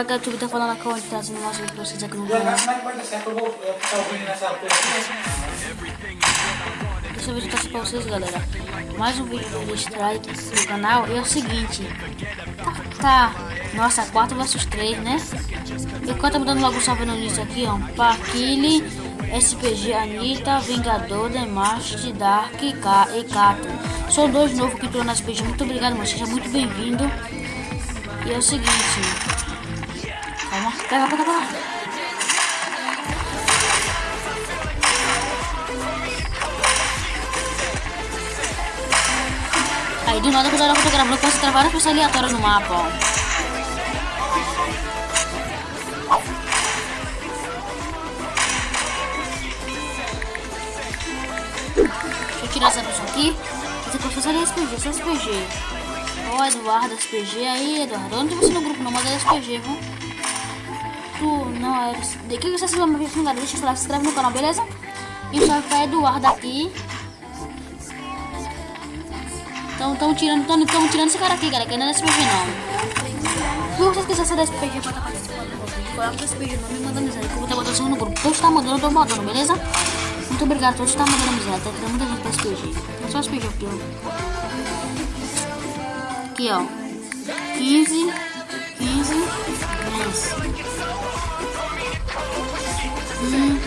Vai, que a YouTube tá falando aqui onde tá sendo nosso vídeo pra vocês aqui no canal. Deixa eu ver se trouxe pra vocês, galera. Mais um vídeo do Strike no canal. E é o seguinte. Tá, tá. Nossa, 4 versus 3, né? Enquanto eu dando logo um salve no início aqui, ó. Paquile, SPG, Anitta, Vingador, Demash, Dark K e Kato. São dois novos que estão na SPG. Muito obrigado, mano. Seja muito bem-vindo. E é o seguinte. Calma. Pega, pega, pega. Aí do nada quando eu tô gravando, eu posso travar várias pessoas aleatórias no mapa, ó. Tirar essa pessoa aqui. Essa pessoa é SPG, é SPG. Ó, Eduardo, SPG aí, Eduardo. Tô você no grupo não, é SPG, viu? não é de que vocês vão me de galera, deixa o seu like, se inscreve no canal, beleza? E o salve pra Eduardo aqui. Então estamos tirando, estão tão tirando esse cara aqui, galera, que ainda não é SPG não. Se vocês quiserem ser SPG pra estar participando do grupo, não me manda mensagem, que eu vou estar botando no grupo. Todos estão mandando, eu estou beleza? Muito obrigado todos que estão mandando mensagem, tá tirando muita gente pra SPG. É só SPG aqui, ó. Aqui, ó. 15, 15, 10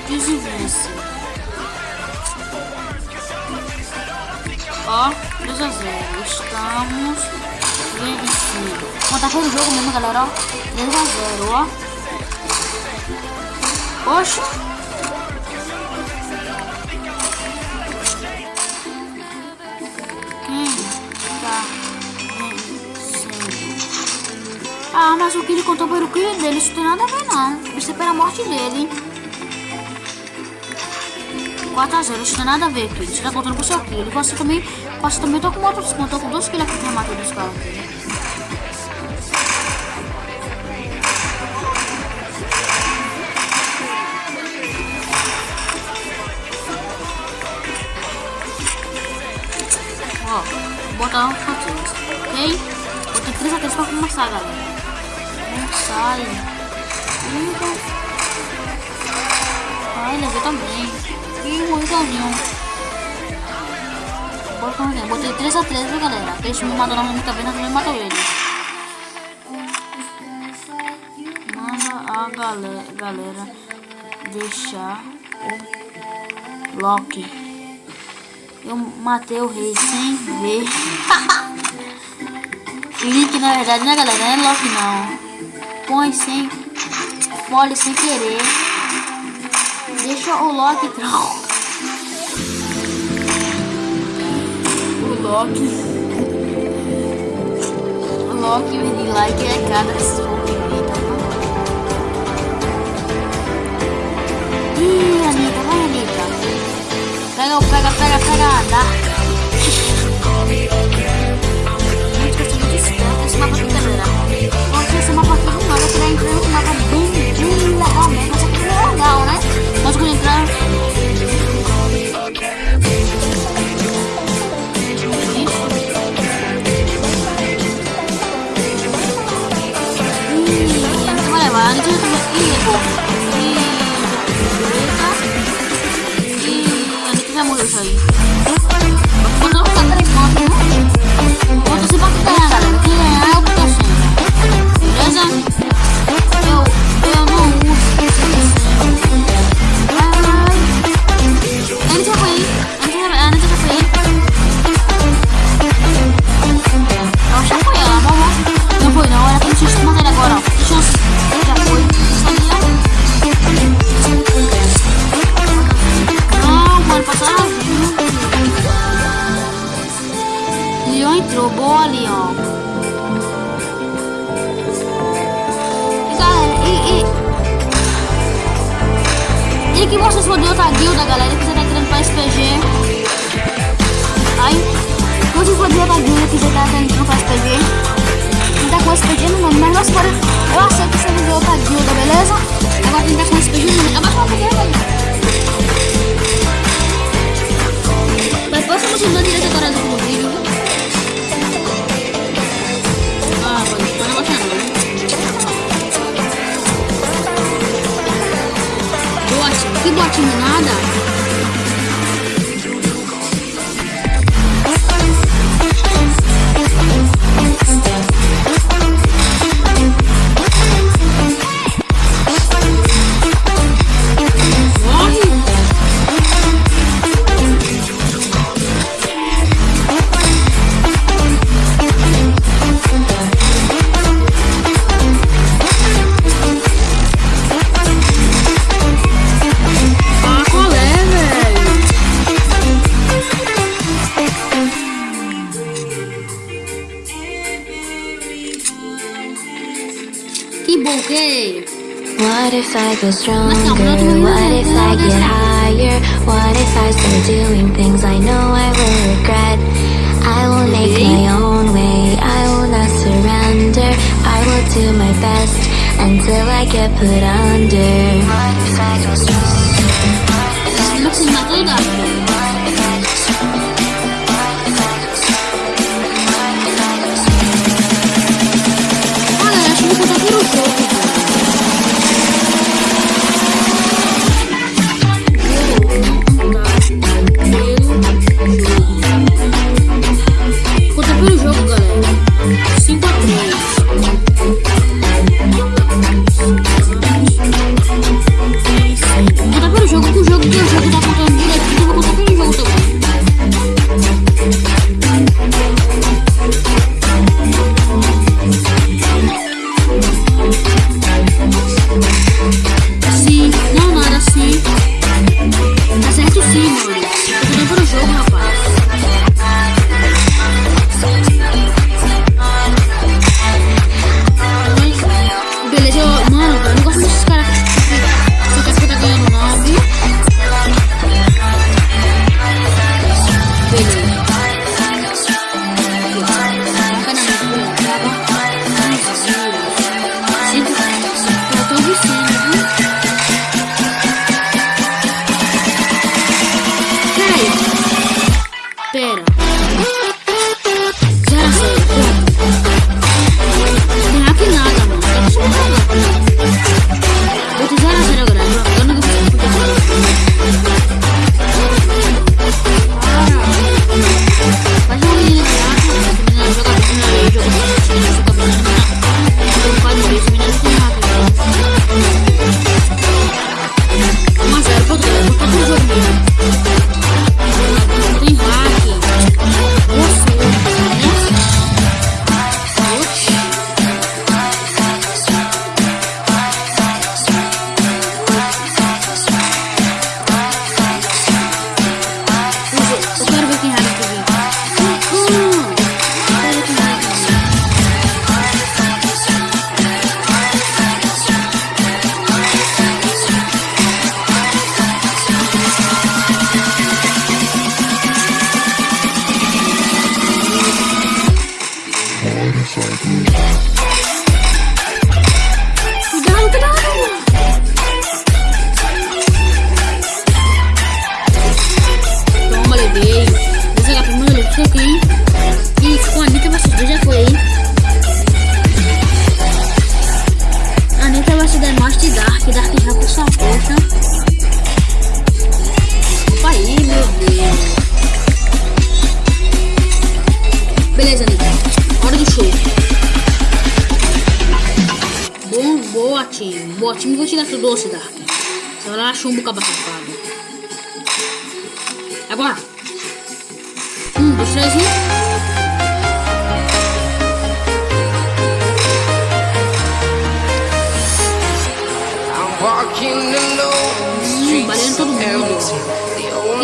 desinvência. Ó, 2 a 0. Estamos vencidos. Bom, tá todo jogo mesmo, galera, ó. 3 a 0, ó. Poxa. Quem tá vencendo? Ah, mas o que ele contou para o crime dele, isso não tem nada a ver, não. Isso é pela morte dele, hein. 4x0, isso tem nada a ver, filho. Você tá contando com o seu filho. Você também, você também tô com outros, contou com dois filhos aqui que matou dos caras. Ó, vou botar um patins, ok? Botei 3 a 3 pra começar, galera. Não sai. Ai, levei também. Ih, morri sozinho. Bora com. Botei 3 a 3, viu, galera? Eles me matou na vez, nós também matou ele. Manda a galera, galera deixar o Loki. Eu matei o rei sem ver. Link, na verdade, né, galera? Não é Loki, não. Põe sem... Pole sem querer. Deixa o Loki troll. O Loki. O Loki de like é cada movimentos. Ih, Anitta, vai Anitta. Pega, pega, pega, pega, dá. Que for de outra guilda, galera, que você tá entrando pra SPG. Se você for de outra guilda que você tá entrando pra SPG, não tá com SPG no nome, mas nós for, eu aceito que você de outra guilda, beleza? Agora quem tá com SPG no nome, abaixa uma coisa, galera. Mas posso continuar direto agora no vídeo. Que botinho nada. What if I go stronger? What if I get higher? What if I start doing things I know I will regret? I will make my own way, I will not surrender. I will do my best until I get put under. What if I go stronger? What if I go stronger?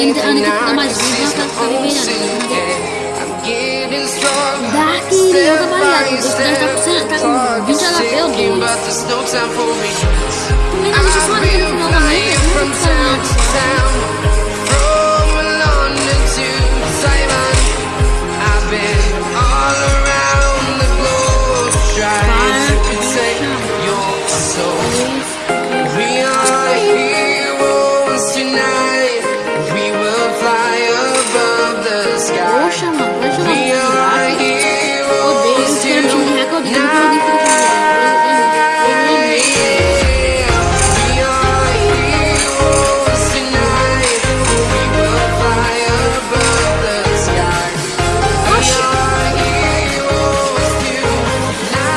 Mundo. Quem a única que fica mais viva tá ficando bem Dark e eu trabalhado. Os dois tá com, tá com 20 HP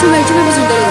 你们真的不走？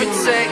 could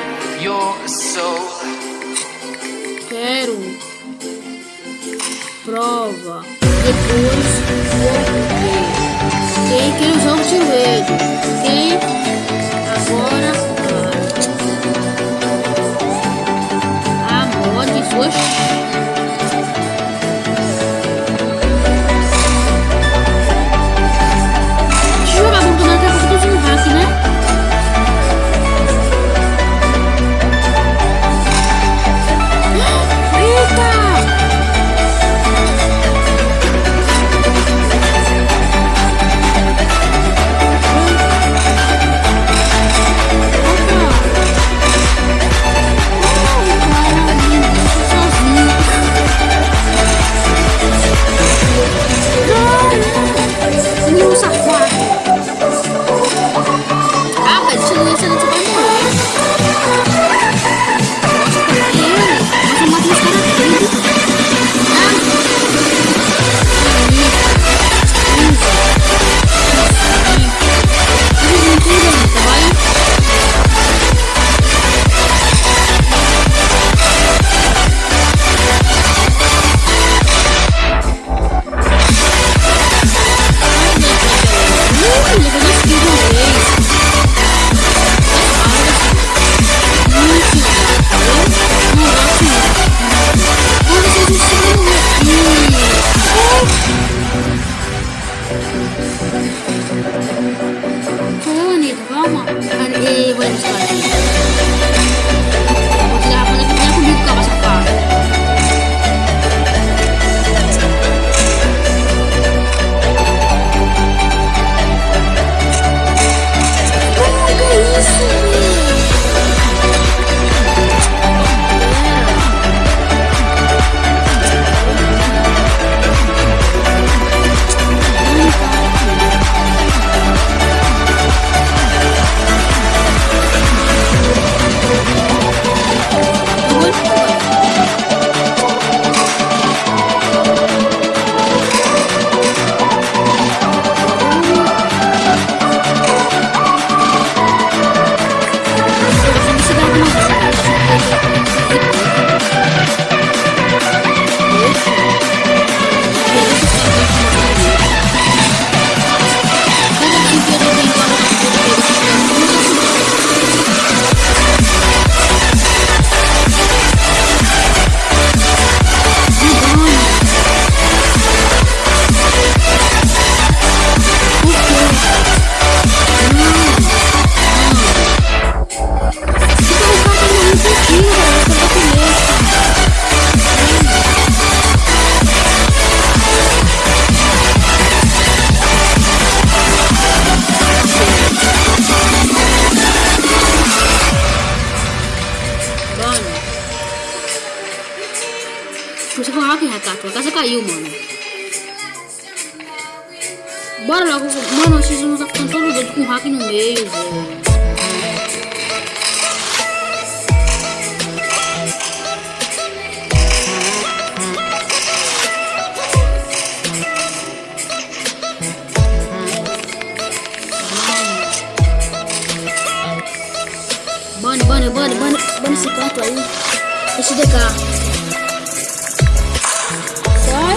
Só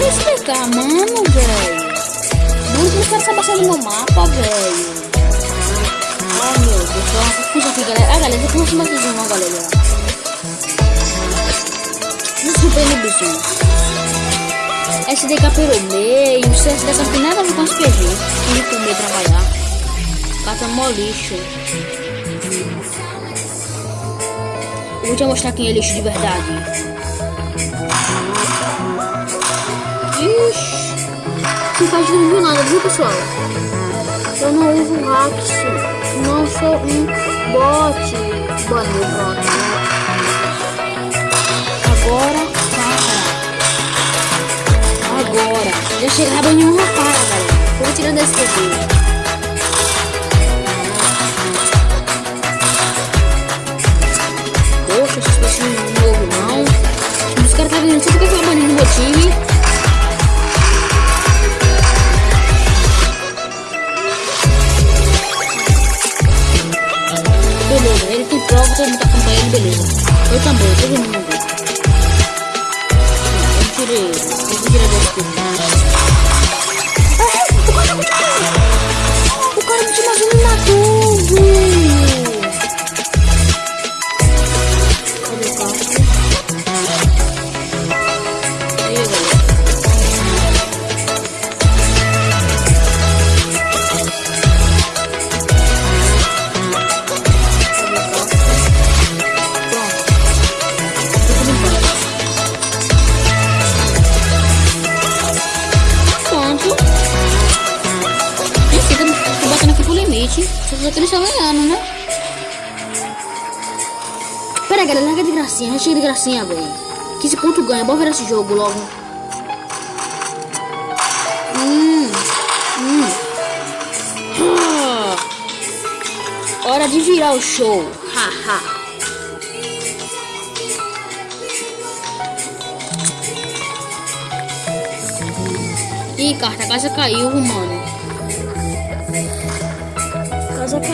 esse DK, mano, velho. Que caras estão passando no mapa, velho. Ai, meu Deus, foi uma confusão aqui, galera. Ah, galera, depois eu vou mais uma, galera. Desculpa aí, bicho. SDK pelo meio, o CSDK não tem nada a ver com os PG. Tem que comer trabalhar. Cata mó lixo. Eu vou te mostrar quem é lixo de verdade. Ixi. Não faz não nada, viu pessoal? Eu não uso hacks. Não sou um bot. Banho bot. Agora, para. Agora. Já chegava em uma para, galera. Vou tirando esse TV. Não. Os caras tá vindo só porque foi banido no meu time. Beleza, ele tem prova, todo mundo tá acompanhando ele, beleza. Eu também, todo mundo. Eu tirei, Só que eles estão ganhando, né? Pera galera, larga de gracinha. Já chega de gracinha, velho. 15 pontos ganha. Bora ver esse jogo logo. Hum. Hum. Hora de virar o show. Haha. Ih, carta, a casa caiu, mano.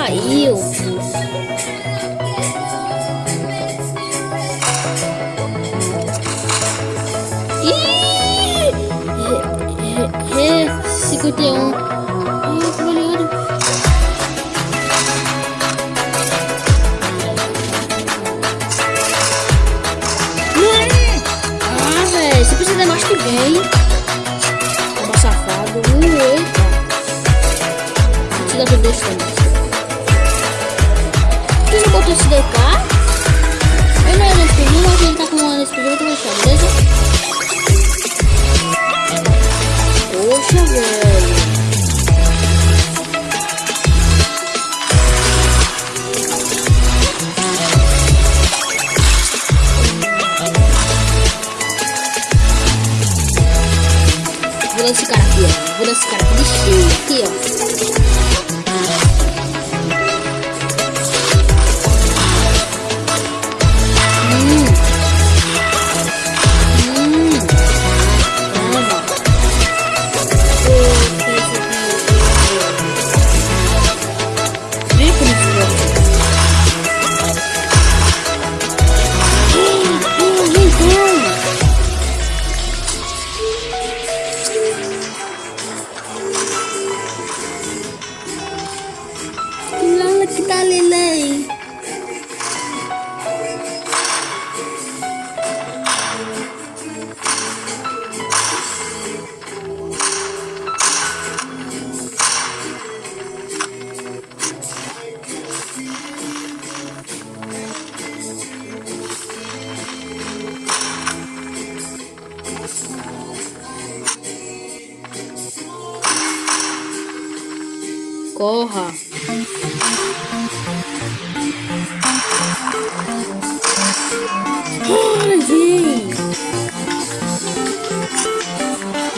Caiu. Ih! Re, re, 51.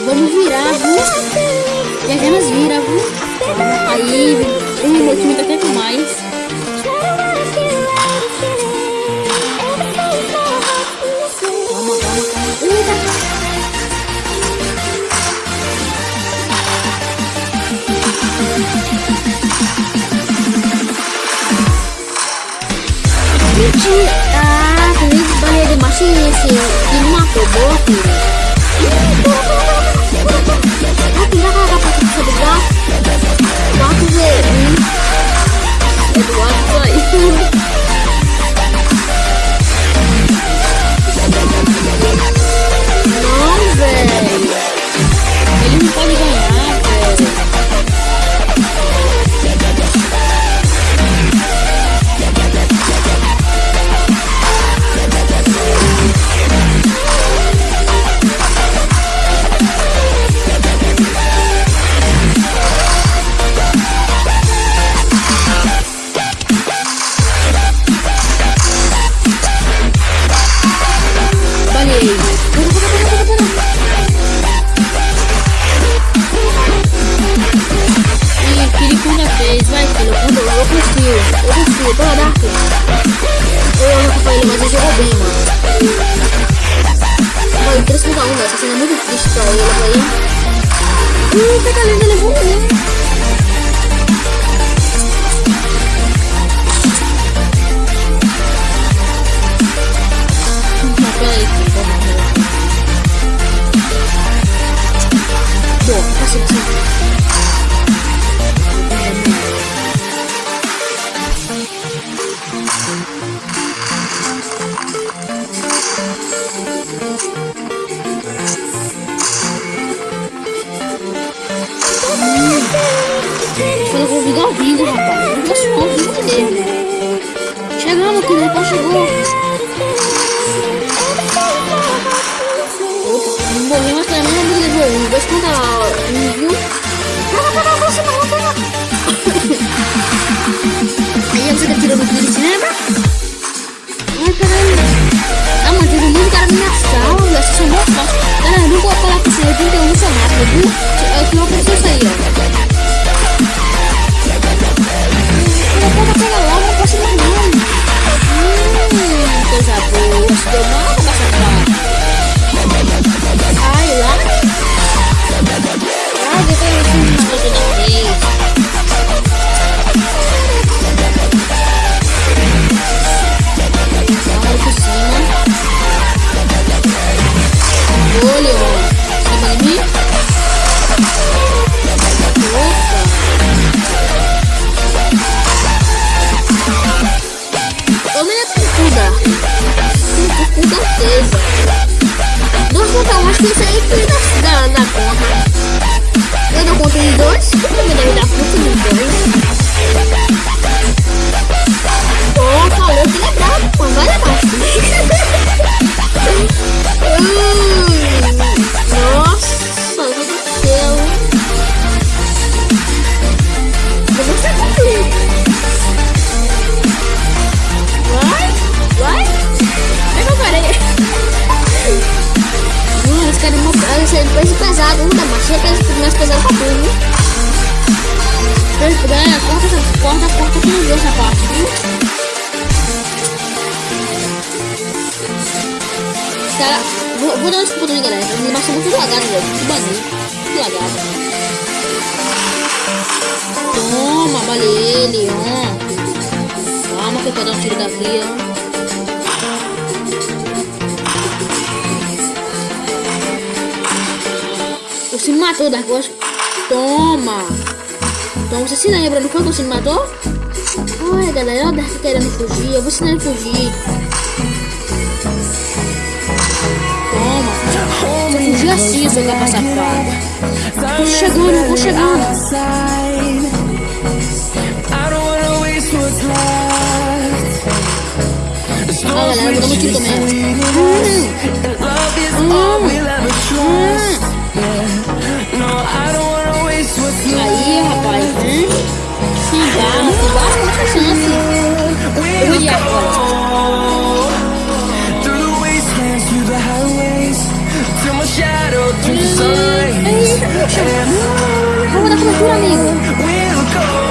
Virar, viu? Já nós vira, viu? Aí, o meu time tá até com mais. Ah, também banheiro de machinha, assim, que não matou boa, filho. Eduardo foi. Quando eu vou ligar o vídeo, rapaz. Não posso não, o vídeo dele. Chegamos aqui, né? Rapaz, chegou. Não morri, mas também não me levou um. Dois contra um, viu? Pega, pega, você não, pega. Aí você tá tirando o vídeo, lembra? Vou falar com você. Eu tenho que ter um seu mapa, viu? É o que Cara, vou, vou dar um escudo aí, galera. A animação é muito lagada, velho. Que bagulho. Muito lagada. Toma, vale ele, ó. Calma que eu quero dar um tiro da via, ó. Você me matou, Dark Horse. Toma! Toma, você se lembra, não foi que você me matou? Olha, galera, o Dark querendo fugir. Eu vou ensinar ele fugir. Love is all we'll ever trust. Yeah. No, I don't wanna waste what's E left. aí, rapaz? Hum? Se barra, se tem chance. Eu ir agora. Vamos dar cobertura, amigo.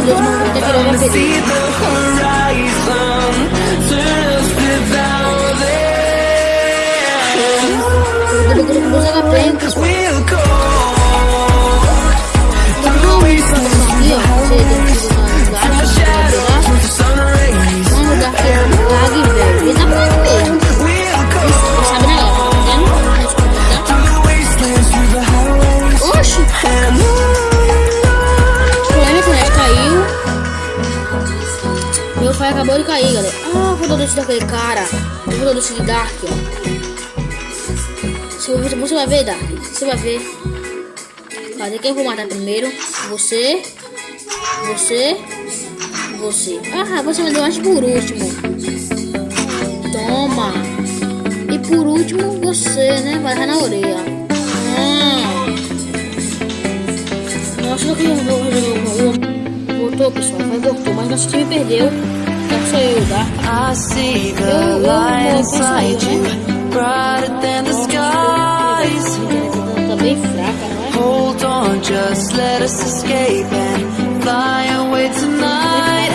Please don't see the horizon. Turn us We'll acabou de cair, galera. Ah, vou dar doce daquele cara. Vou dar doce de Dark, ó. Você, você vai ver, Dark. Você vai ver. Cadê quem eu vou matar primeiro? Você. Você. Você. Ah, você me deu por último. Toma. E por último, você, né? Vai na orelha. Nossa, eu vou resolver o Voltou, pessoal. Mas voltou. Mas nosso time perdeu. I see the light inside you Brighter than the skies. Hold on, just let us escape And fly away tonight.